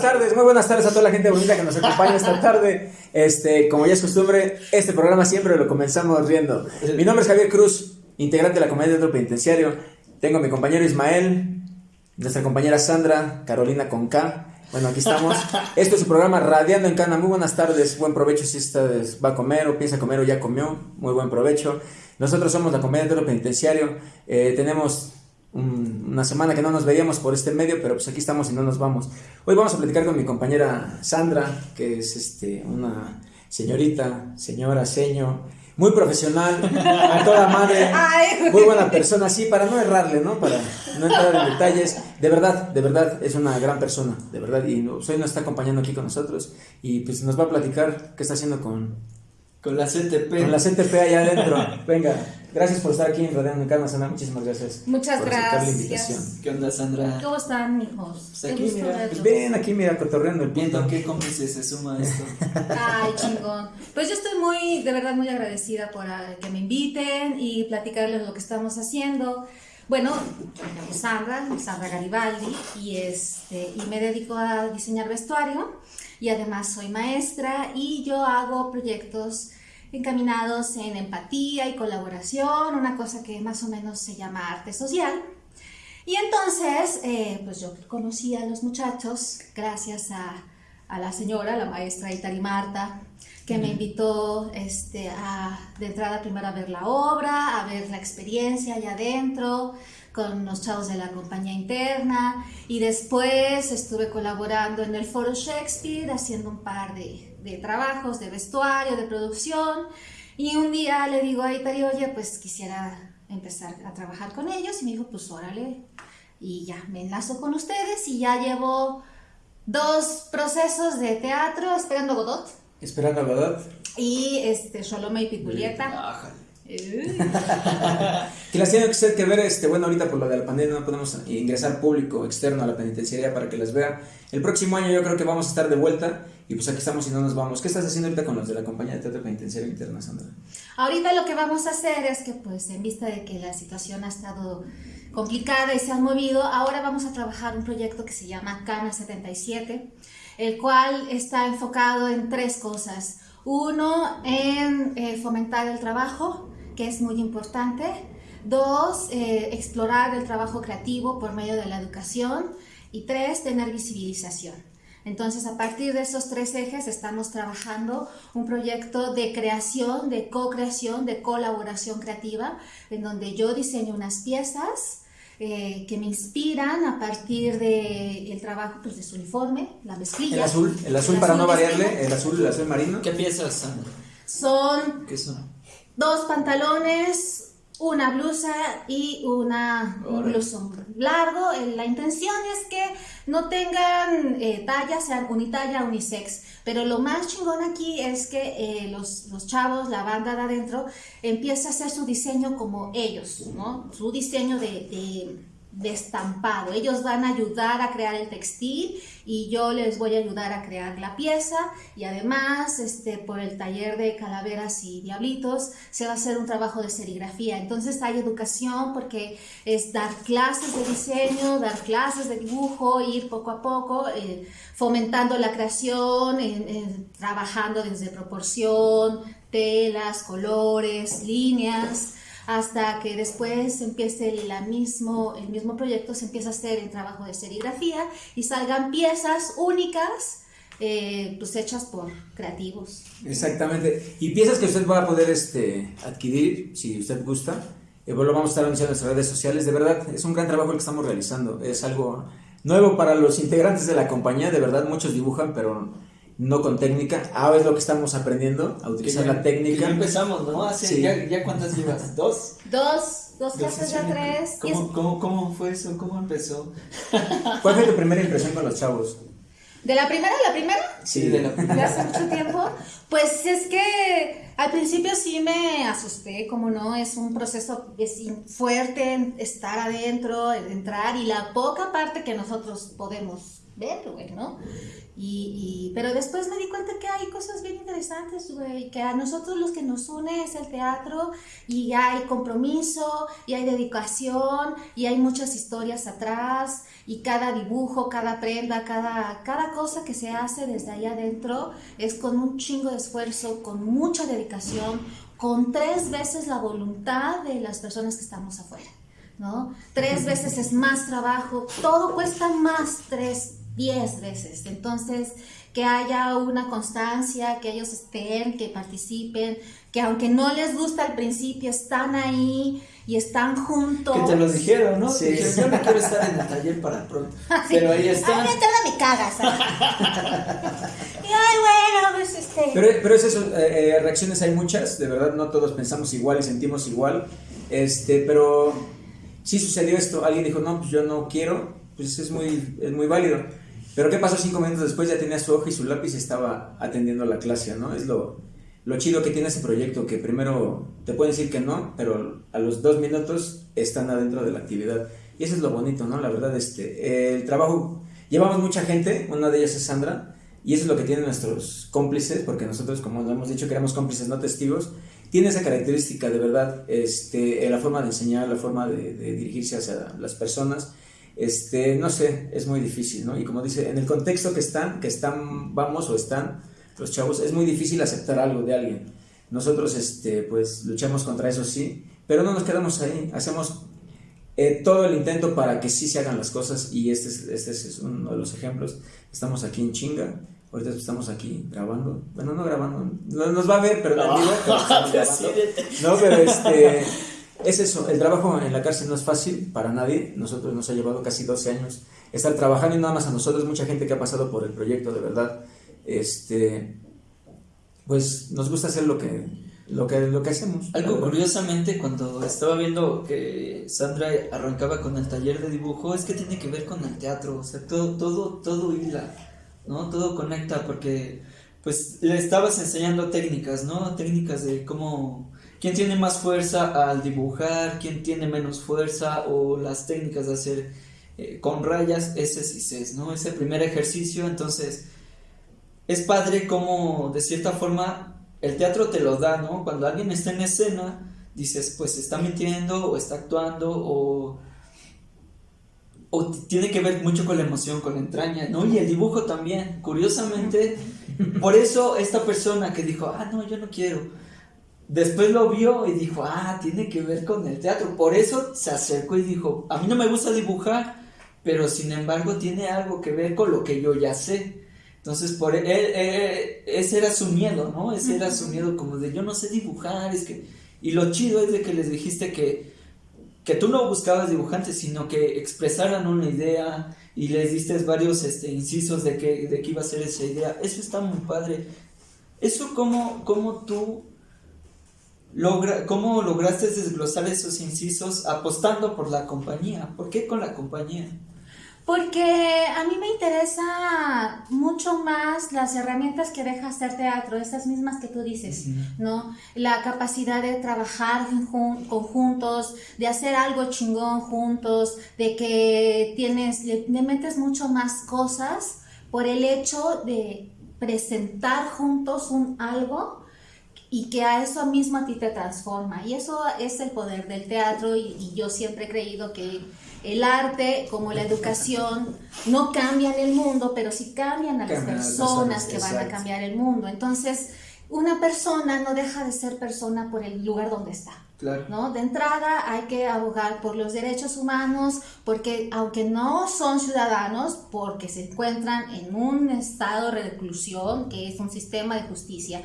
buenas tardes, muy buenas tardes a toda la gente bonita que nos acompaña esta tarde. Este, como ya es costumbre, este programa siempre lo comenzamos riendo. Mi nombre es Javier Cruz, integrante de la comedia de penitenciario. Tengo a mi compañero Ismael, nuestra compañera Sandra, Carolina con K. Bueno, aquí estamos. Esto es su programa Radiando en Cana. Muy buenas tardes, buen provecho si usted va a comer o piensa comer o ya comió. Muy buen provecho. Nosotros somos la comedia de penitenciario. Eh, tenemos una semana que no nos veíamos por este medio, pero pues aquí estamos y no nos vamos. Hoy vamos a platicar con mi compañera Sandra, que es este, una señorita, señora, seño, muy profesional, a toda madre, muy buena persona, sí, para no errarle, ¿no? Para no entrar en detalles. De verdad, de verdad, es una gran persona, de verdad, y hoy nos está acompañando aquí con nosotros y pues nos va a platicar qué está haciendo con, con la CTP. Con la CTP allá adentro. Venga, gracias por estar aquí en Radio Calma, Sandra. Muchísimas gracias. Muchas gracias. La invitación. ¿Qué onda, Sandra? ¿Cómo están, hijos? Pues aquí, mira, pues ven aquí, mira, cotorreando el Viendo qué cómplice se suma esto. Ay, chingón. Pues yo estoy muy, de verdad, muy agradecida por que me inviten y platicarles lo que estamos haciendo. Bueno, me llamo Sandra, Sandra Garibaldi, y, este, y me dedico a diseñar vestuario y además soy maestra y yo hago proyectos encaminados en empatía y colaboración, una cosa que más o menos se llama arte social. Y entonces, eh, pues yo conocí a los muchachos gracias a, a la señora, la maestra Itari Marta, que me invitó este, a, de entrada primero a ver la obra, a ver la experiencia allá adentro, con los chavos de la compañía interna y después estuve colaborando en el Foro Shakespeare haciendo un par de, de trabajos de vestuario, de producción y un día le digo a Itari, oye, pues quisiera empezar a trabajar con ellos y me dijo, pues órale y ya me enlazo con ustedes y ya llevo dos procesos de teatro esperando Godot. Esperando Godot. Y este, Sholome y Pitulieta. que las tiene que que ver, este, bueno, ahorita por lo de la pandemia no podemos ingresar público externo a la penitenciaría para que las vea. El próximo año yo creo que vamos a estar de vuelta y pues aquí estamos y no nos vamos. ¿Qué estás haciendo ahorita con los de la compañía de teatro penitenciario interna, Sandra? Ahorita lo que vamos a hacer es que pues en vista de que la situación ha estado complicada y se han movido, ahora vamos a trabajar un proyecto que se llama Cana 77, el cual está enfocado en tres cosas. Uno, en eh, fomentar el trabajo, que es muy importante. Dos, eh, explorar el trabajo creativo por medio de la educación. Y tres, tener visibilización. Entonces, a partir de esos tres ejes estamos trabajando un proyecto de creación, de co-creación, de colaboración creativa, en donde yo diseño unas piezas eh, que me inspiran a partir del el trabajo pues, de su uniforme, la mezclilla. El azul, el azul para no variarle, el azul, el azul marino. ¿Qué piezas, Son... ¿Qué son? Dos pantalones, una blusa y una, un blusón largo. Eh, la intención es que no tengan eh, talla, sean unitalla, unisex. Pero lo más chingón aquí es que eh, los, los, chavos, la banda de adentro, empieza a hacer su diseño como ellos, ¿no? Su diseño de de estampado. Ellos van a ayudar a crear el textil y yo les voy a ayudar a crear la pieza y además este, por el taller de calaveras y diablitos se va a hacer un trabajo de serigrafía. Entonces hay educación porque es dar clases de diseño, dar clases de dibujo, ir poco a poco eh, fomentando la creación, trabajando desde proporción, telas, colores, líneas hasta que después empiece la mismo, el mismo proyecto, se empieza a hacer el trabajo de serigrafía y salgan piezas únicas eh, pues hechas por creativos. Exactamente. Y piezas que usted va a poder este, adquirir si usted gusta. Eh, lo vamos a estar anunciando en nuestras redes sociales. De verdad, es un gran trabajo el que estamos realizando. Es algo nuevo para los integrantes de la compañía. De verdad, muchos dibujan, pero no con técnica. Ahora es lo que estamos aprendiendo, a utilizar la técnica. ya empezamos, ¿no? Hace, ya, ya, cuántas llevas? ¿Dos? Dos, dos clases ya tres. ¿Cómo, cómo, ¿Cómo fue eso? ¿Cómo empezó? ¿Cuál fue tu primera impresión con los chavos? ¿De la primera? ¿La primera? Sí, de la primera. ¿De hace mucho tiempo? Pues es que al principio sí me asusté, como no, es un proceso es fuerte estar adentro, entrar y la poca parte que nosotros podemos ver, güey, ¿no? Y, y, pero después me di cuenta que hay cosas bien interesantes, güey, que a nosotros los que nos une es el teatro y hay compromiso y hay dedicación y hay muchas historias atrás y cada dibujo, cada prenda, cada, cada cosa que se hace desde ahí adentro es con un chingo de esfuerzo, con mucha dedicación, con tres veces la voluntad de las personas que estamos afuera. ¿no? Tres veces es más trabajo, todo cuesta más, tres, diez veces. Entonces, que haya una constancia, que ellos estén, que participen, que aunque no les gusta al principio, están ahí y están juntos. Que te lo dijeron, ¿no? Sí. yo no quiero estar en el taller para pronto. Pero ahí están. Ay, me cagas. y ay, bueno, pues este. Pero, pero es eso, eh, eh, reacciones hay muchas, de verdad, no todos pensamos igual y sentimos igual. Este, pero sí sucedió esto, alguien dijo, no, pues yo no quiero, pues es muy, es muy válido. Pero ¿qué pasó cinco minutos después? Ya tenía su hoja y su lápiz y estaba atendiendo la clase, ¿no? Es lo, lo chido que tiene ese proyecto, que primero te pueden decir que no, pero a los dos minutos están adentro de la actividad. Y eso es lo bonito, ¿no? La verdad, este, el trabajo, llevamos mucha gente, una de ellas es Sandra, y eso es lo que tienen nuestros cómplices, porque nosotros, como hemos dicho, queremos cómplices, no testigos, tiene esa característica de verdad, este, la forma de enseñar, la forma de, dirigirse hacia las personas, este, no sé, es muy difícil, ¿no? Y como dice, en el contexto que están, que están, vamos o están los chavos, es muy difícil aceptar algo de alguien. Nosotros, este, pues, luchamos contra eso, sí, pero no nos quedamos ahí, hacemos eh, todo el intento para que sí se hagan las cosas y este es, este es uno de los ejemplos. Estamos aquí en chinga, Ahorita estamos aquí grabando. Bueno, no grabando. No, nos va a ver, pero no, digo, no, pero este. Es eso, el trabajo en la cárcel no es fácil para nadie. Nosotros nos ha llevado casi 12 años estar trabajando y nada más a nosotros, mucha gente que ha pasado por el proyecto, de verdad. Este. Pues nos gusta hacer lo que, lo que, lo que hacemos. Algo curiosamente, cuando estaba viendo que Sandra arrancaba con el taller de dibujo, es que tiene que ver con el teatro. O sea, todo, todo, todo hila ¿no? Todo conecta porque pues le estabas enseñando técnicas, ¿no? Técnicas de cómo, quién tiene más fuerza al dibujar, quién tiene menos fuerza o las técnicas de hacer eh, con rayas S y C, ¿no? Ese primer ejercicio, entonces es padre como de cierta forma el teatro te lo da, ¿no? Cuando alguien está en escena, dices, pues está mintiendo o está actuando o o tiene que ver mucho con la emoción, con la entraña, ¿no? Y el dibujo también, curiosamente, por eso esta persona que dijo, ah, no, yo no quiero, después lo vio y dijo, ah, tiene que ver con el teatro, por eso se acercó y dijo, a mí no me gusta dibujar, pero sin embargo tiene algo que ver con lo que yo ya sé. Entonces, por él, ese era su miedo, ¿no? Ese era su miedo como de yo no sé dibujar, es que... Y lo chido es de que les dijiste que que tú no buscabas dibujantes, sino que expresaran una idea y les diste varios este, incisos de que, de que iba a ser esa idea. Eso está muy padre. Eso cómo, cómo tú logra, cómo lograste desglosar esos incisos apostando por la compañía. ¿Por qué con la compañía? Porque a mí me interesa mucho más las herramientas que deja hacer teatro, esas mismas que tú dices, ¿no? La capacidad de trabajar en conjuntos, de hacer algo chingón juntos, de que tienes, le, metes mucho más cosas por el hecho de presentar juntos un algo y que a eso mismo a ti te transforma. Y eso es el poder del teatro y yo siempre he creído que el arte como la educación no cambian el mundo, pero sí cambian a las personas que van a cambiar el mundo. Entonces, una persona no deja de ser persona por el lugar donde está. ¿no? De entrada hay que abogar por los derechos humanos, porque aunque no son ciudadanos, porque se encuentran en un estado de reclusión, que es un sistema de justicia,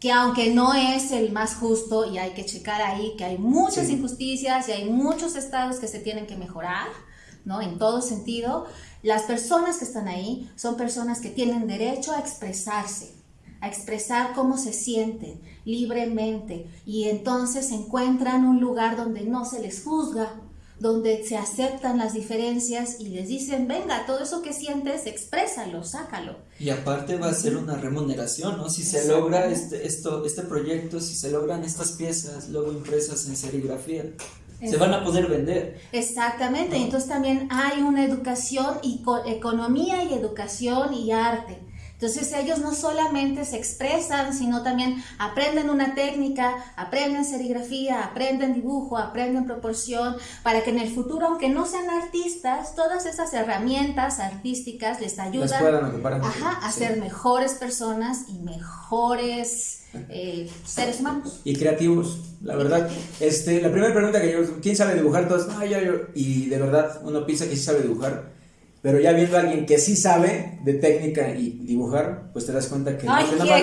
que aunque no es el más justo y hay que checar ahí que hay muchas injusticias y hay muchos estados que se tienen que mejorar, ¿no? En todo sentido, las personas que están ahí son personas que tienen derecho a expresarse, a expresar cómo se sienten libremente y entonces encuentran un lugar donde no se les juzga, donde se aceptan las diferencias y les dicen, venga, todo eso que sientes, exprésalo, sácalo. Y aparte va a ser una remuneración, ¿no? Si se logra este, esto, este proyecto, si se logran estas piezas luego impresas en serigrafía, se van a poder vender. Exactamente, entonces también hay una educación y economía y educación y arte. Entonces ellos no solamente se expresan, sino también aprenden una técnica, aprenden serigrafía, aprenden dibujo, aprenden proporción, para que en el futuro, aunque no sean artistas, todas esas herramientas artísticas les ayudan a ser mejores personas y mejores eh, seres humanos. Y creativos, la verdad. Este, la primera pregunta que yo, ¿quién sabe dibujar? Todos, no, yo, yo. Y de verdad, uno piensa que sí sabe dibujar pero ya viendo a alguien que sí sabe de técnica y dibujar, pues te das cuenta que... Ay, no, no, ella,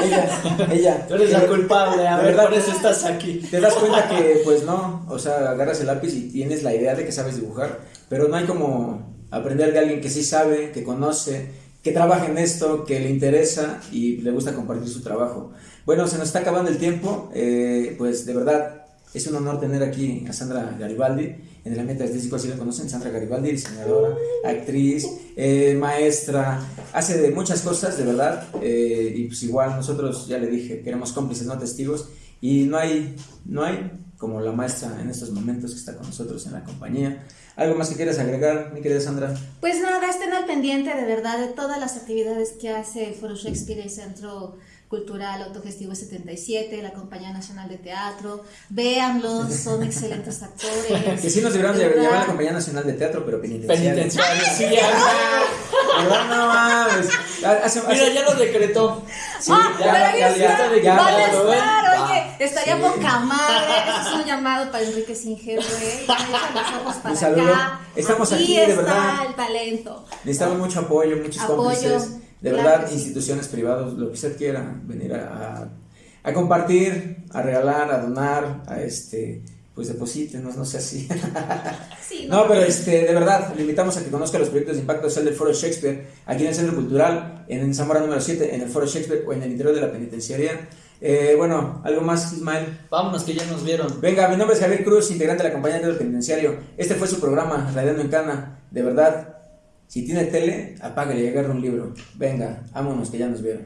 ella, ella. Tú eres la culpable, a ver, por eso estás aquí. Te das cuenta que, pues no, o sea, agarras el lápiz y tienes la idea de que sabes dibujar, pero no hay como aprender de alguien que sí sabe, que conoce, que trabaja en esto, que le interesa y le gusta compartir su trabajo. Bueno, se nos está acabando el tiempo, eh, pues de verdad es un honor tener aquí a Sandra Garibaldi en el ambiente artístico, así la conocen, Sandra Garibaldi, diseñadora, actriz, eh, maestra, hace de muchas cosas, de verdad, eh, y pues igual nosotros, ya le dije, queremos cómplices, no testigos, y no hay, no hay como la maestra en estos momentos que está con nosotros en la compañía. ¿Algo más que quieras agregar, mi querida Sandra? Pues nada, estén al pendiente de verdad de todas las actividades que hace Foro Shakespeare y Centro Cultural Autogestivo 77, la Compañía Nacional de Teatro. Véanlos, son excelentes actores. que sí nos deberían de llamar la Compañía Nacional de Teatro, pero penitenciario. Penitenciario, sí, ya. no mames. Mira, ya lo decretó. Sí, ah, ya, ya, ya, ya, ya, Van a estar, oye, estaría poca madre. Este es un llamado para Enrique Singer, güey. los ojos para acá. Estamos aquí, de verdad. está el talento. Necesitamos mucho apoyo, muchos apoyo. cómplices de verdad, instituciones privadas, lo que usted quiera, venir a, a, compartir, a regalar, a donar, a este, pues deposítenos, no sé así. no. pero este, de verdad, le invitamos a que conozca los proyectos de impacto social del Foro Shakespeare, aquí en el Centro Cultural, en Zamora número 7, en el Foro Shakespeare o en el interior de la penitenciaría. Eh, bueno, algo más, Ismael. Vámonos, que ya nos vieron. Venga, mi nombre es Javier Cruz, integrante de la compañía del penitenciario. Este fue su programa, Radiando en Cana. De verdad, si tiene tele, apáguele y agarra un libro. Venga, vámonos que ya nos vieron.